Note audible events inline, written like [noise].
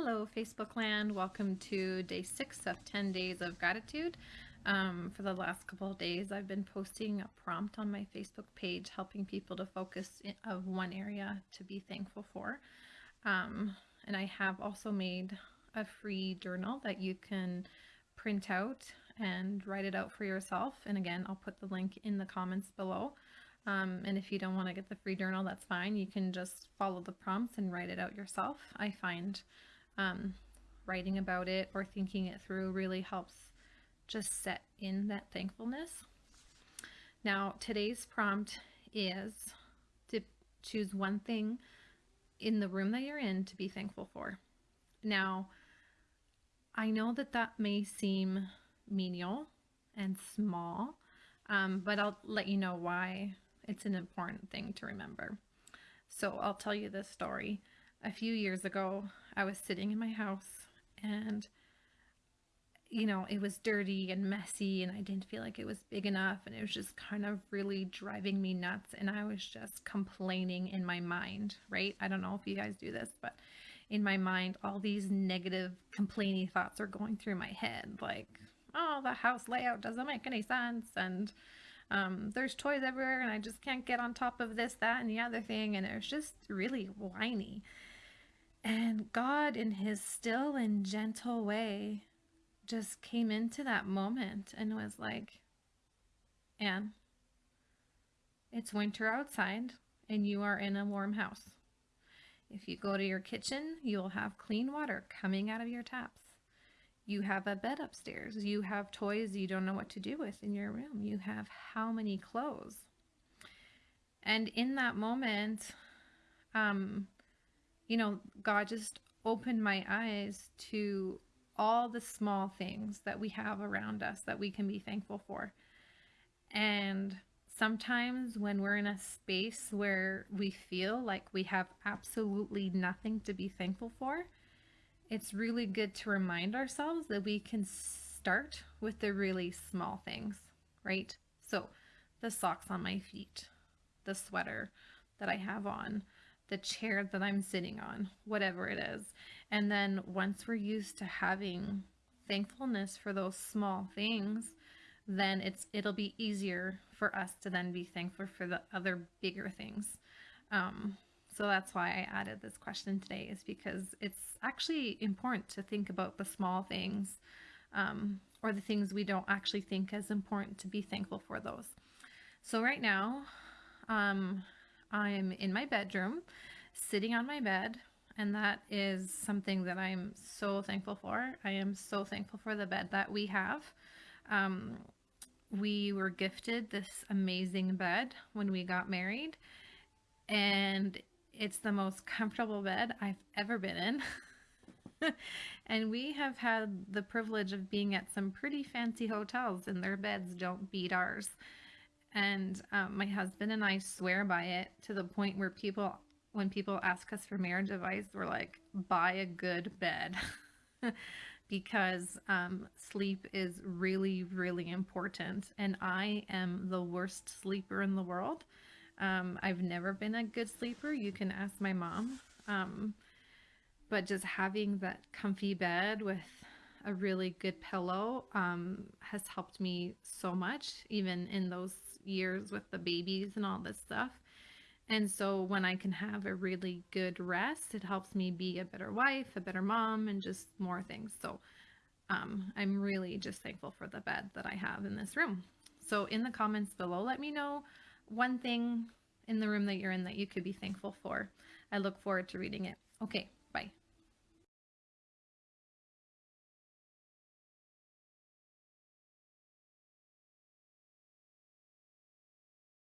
Hello, Facebook land. Welcome to day six of 10 days of gratitude. Um, for the last couple of days, I've been posting a prompt on my Facebook page, helping people to focus of one area to be thankful for. Um, and I have also made a free journal that you can print out and write it out for yourself. And again, I'll put the link in the comments below. Um, and if you don't want to get the free journal, that's fine. You can just follow the prompts and write it out yourself. I find um, writing about it or thinking it through really helps just set in that thankfulness. Now, today's prompt is to choose one thing in the room that you're in to be thankful for. Now, I know that that may seem menial and small, um, but I'll let you know why it's an important thing to remember. So I'll tell you this story. A few years ago, I was sitting in my house and you know, it was dirty and messy and I didn't feel like it was big enough and it was just kind of really driving me nuts and I was just complaining in my mind, right? I don't know if you guys do this, but in my mind all these negative complaining thoughts are going through my head like, oh, the house layout doesn't make any sense and um, there's toys everywhere and I just can't get on top of this, that, and the other thing and it was just really whiny. And God, in his still and gentle way, just came into that moment and was like, Anne, it's winter outside and you are in a warm house. If you go to your kitchen, you'll have clean water coming out of your taps. You have a bed upstairs. You have toys you don't know what to do with in your room. You have how many clothes? And in that moment, um, you know, God just opened my eyes to all the small things that we have around us that we can be thankful for. And sometimes when we're in a space where we feel like we have absolutely nothing to be thankful for, it's really good to remind ourselves that we can start with the really small things, right? So the socks on my feet, the sweater that I have on, the chair that I'm sitting on, whatever it is. And then once we're used to having thankfulness for those small things, then it's it'll be easier for us to then be thankful for the other bigger things. Um, so that's why I added this question today is because it's actually important to think about the small things um, or the things we don't actually think as important to be thankful for those. So right now, um, I'm in my bedroom, sitting on my bed, and that is something that I'm so thankful for. I am so thankful for the bed that we have. Um, we were gifted this amazing bed when we got married, and it's the most comfortable bed I've ever been in. [laughs] and we have had the privilege of being at some pretty fancy hotels, and their beds don't beat ours. And um, my husband and I swear by it to the point where people, when people ask us for marriage advice, we're like, buy a good bed. [laughs] because um, sleep is really, really important. And I am the worst sleeper in the world. Um, I've never been a good sleeper. You can ask my mom. Um, but just having that comfy bed with a really good pillow um, has helped me so much, even in those years with the babies and all this stuff. And so when I can have a really good rest, it helps me be a better wife, a better mom, and just more things. So um, I'm really just thankful for the bed that I have in this room. So in the comments below, let me know one thing in the room that you're in that you could be thankful for. I look forward to reading it. Okay.